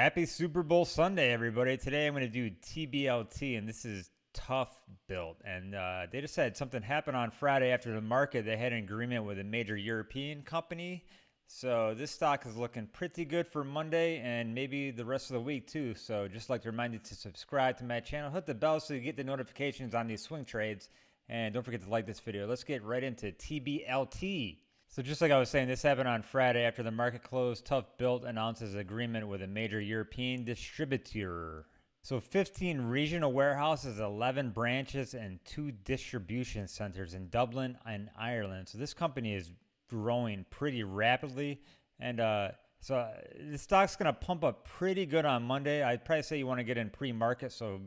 Happy Super Bowl Sunday, everybody. Today I'm going to do TBLT, and this is Tough Built. And uh, they just had something happen on Friday after the market. They had an agreement with a major European company. So this stock is looking pretty good for Monday and maybe the rest of the week too. So just like to remind you to subscribe to my channel, hit the bell so you get the notifications on these swing trades. And don't forget to like this video. Let's get right into TBLT. So just like I was saying, this happened on Friday after the market closed. ToughBuilt announces agreement with a major European distributor. So 15 regional warehouses, 11 branches, and two distribution centers in Dublin and Ireland. So this company is growing pretty rapidly. And uh, so uh, the stock's going to pump up pretty good on Monday. I'd probably say you want to get in pre-market, so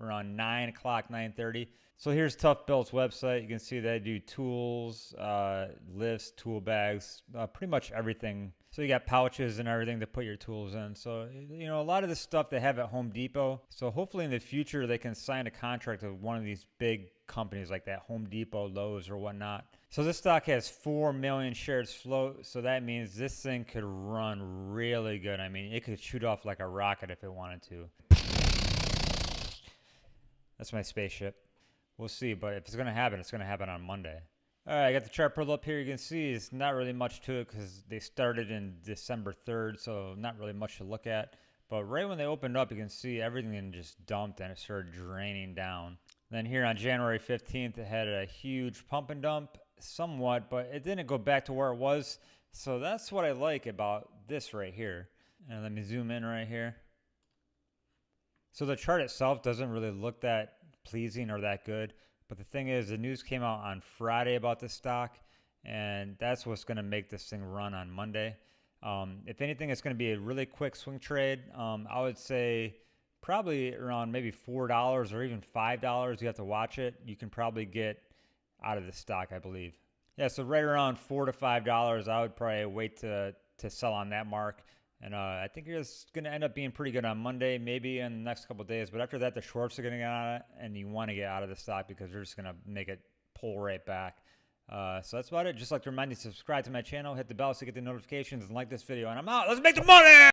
around 9 o'clock, 9.30. So here's ToughBuilt's website. You can see they do tools, uh, lifts, tool bags, uh, pretty much everything. So you got pouches and everything to put your tools in. So, you know, a lot of the stuff they have at Home Depot. So hopefully in the future they can sign a contract with one of these big companies like that Home Depot, Lowe's, or whatnot. So this stock has 4 million shares float. So that means this thing could run really good. I mean, it could shoot off like a rocket if it wanted to. That's my spaceship. We'll see, but if it's going to happen, it's going to happen on Monday. All right, I got the chart pulled up here. You can see it's not really much to it because they started in December 3rd, so not really much to look at. But right when they opened up, you can see everything just dumped and it started draining down. Then here on January 15th, it had a huge pump and dump, somewhat, but it didn't go back to where it was. So that's what I like about this right here. And let me zoom in right here. So the chart itself doesn't really look that pleasing or that good. But the thing is, the news came out on Friday about the stock, and that's what's going to make this thing run on Monday. Um, if anything, it's going to be a really quick swing trade. Um, I would say probably around maybe $4 or even $5. You have to watch it. You can probably get out of the stock, I believe. Yeah, so right around 4 to $5, I would probably wait to, to sell on that mark. And uh, I think it's going to end up being pretty good on Monday, maybe in the next couple days. But after that, the shorts are going to get on it, and you want to get out of the stock because they're just going to make it pull right back. Uh, so that's about it. Just like to remind you, subscribe to my channel, hit the bell so you get the notifications, and like this video. And I'm out. Let's make the money!